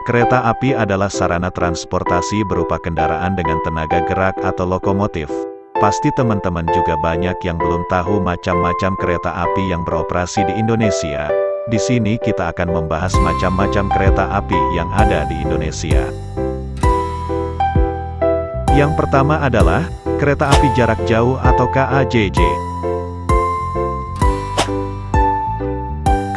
Kereta api adalah sarana transportasi berupa kendaraan dengan tenaga gerak atau lokomotif. Pasti teman-teman juga banyak yang belum tahu macam-macam kereta api yang beroperasi di Indonesia. Di sini kita akan membahas macam-macam kereta api yang ada di Indonesia. Yang pertama adalah, kereta api jarak jauh atau KAJJ.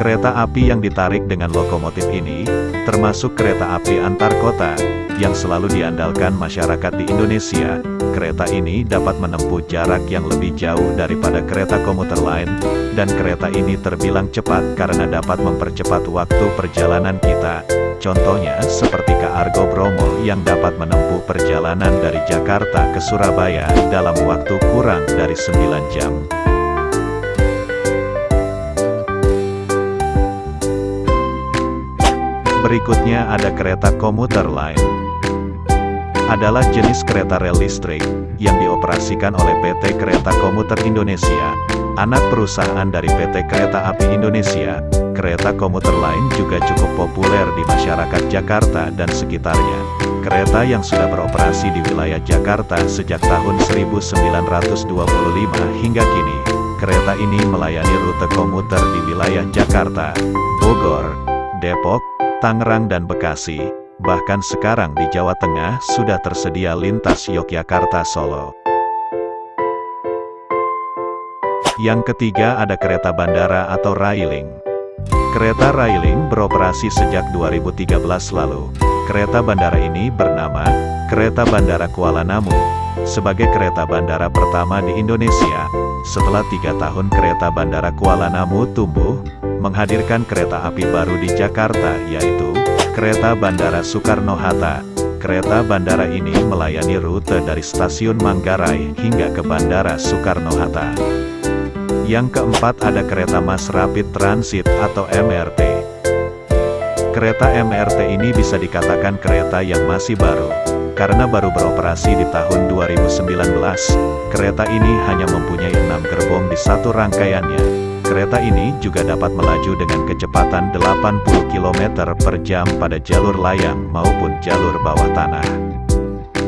Kereta api yang ditarik dengan lokomotif ini, termasuk kereta api antar kota, yang selalu diandalkan masyarakat di Indonesia. Kereta ini dapat menempuh jarak yang lebih jauh daripada kereta komuter lain, dan kereta ini terbilang cepat karena dapat mempercepat waktu perjalanan kita. Contohnya seperti Argo Bromo yang dapat menempuh perjalanan dari Jakarta ke Surabaya dalam waktu kurang dari 9 jam. Berikutnya ada kereta komuter lain. Adalah jenis kereta rel listrik, yang dioperasikan oleh PT Kereta Komuter Indonesia, anak perusahaan dari PT Kereta Api Indonesia. Kereta komuter lain juga cukup populer di masyarakat Jakarta dan sekitarnya. Kereta yang sudah beroperasi di wilayah Jakarta sejak tahun 1925 hingga kini, kereta ini melayani rute komuter di wilayah Jakarta, Bogor, Depok, Tangerang dan Bekasi, bahkan sekarang di Jawa Tengah sudah tersedia lintas Yogyakarta-Solo. Yang ketiga ada kereta bandara atau railing. Kereta railing beroperasi sejak 2013 lalu. Kereta bandara ini bernama Kereta Bandara Kuala Namu, sebagai kereta bandara pertama di Indonesia. Setelah tiga tahun kereta bandara Kuala Namu tumbuh, menghadirkan kereta api baru di Jakarta, yaitu Kereta Bandara Soekarno-Hatta. Kereta bandara ini melayani rute dari stasiun Manggarai hingga ke Bandara Soekarno-Hatta. Yang keempat ada kereta Mass Rapid Transit atau MRT. Kereta MRT ini bisa dikatakan kereta yang masih baru, karena baru beroperasi di tahun 2019. Kereta ini hanya mempunyai enam gerbong di satu rangkaiannya, Kereta ini juga dapat melaju dengan kecepatan 80 km per jam pada jalur layang maupun jalur bawah tanah.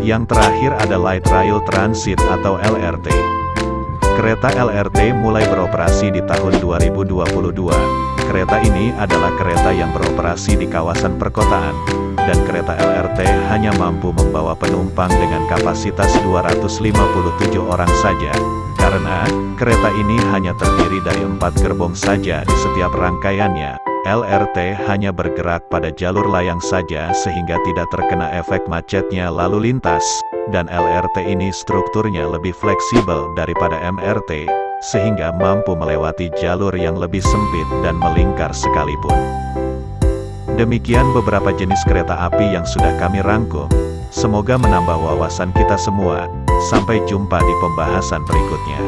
Yang terakhir ada Light Rail Transit atau LRT. Kereta LRT mulai beroperasi di tahun 2022. Kereta ini adalah kereta yang beroperasi di kawasan perkotaan, dan kereta LRT hanya mampu membawa penumpang dengan kapasitas 257 orang saja, karena, kereta ini hanya terdiri dari empat gerbong saja di setiap rangkaiannya, LRT hanya bergerak pada jalur layang saja sehingga tidak terkena efek macetnya lalu lintas, dan LRT ini strukturnya lebih fleksibel daripada MRT, sehingga mampu melewati jalur yang lebih sempit dan melingkar sekalipun. Demikian beberapa jenis kereta api yang sudah kami rangkum. Semoga menambah wawasan kita semua. Sampai jumpa di pembahasan berikutnya.